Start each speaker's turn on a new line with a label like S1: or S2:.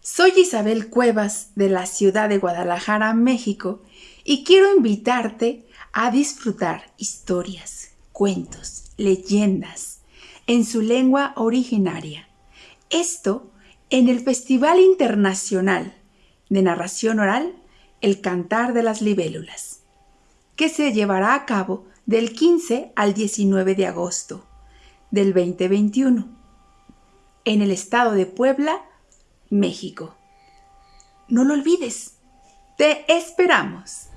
S1: Soy Isabel Cuevas de la ciudad de Guadalajara, México, y quiero invitarte a disfrutar historias, cuentos, leyendas en su lengua originaria. Esto en el Festival Internacional de Narración Oral El Cantar de las Libélulas, que se llevará a cabo del 15 al 19 de agosto del 2021 en el estado de Puebla, México. No lo olvides. Te esperamos.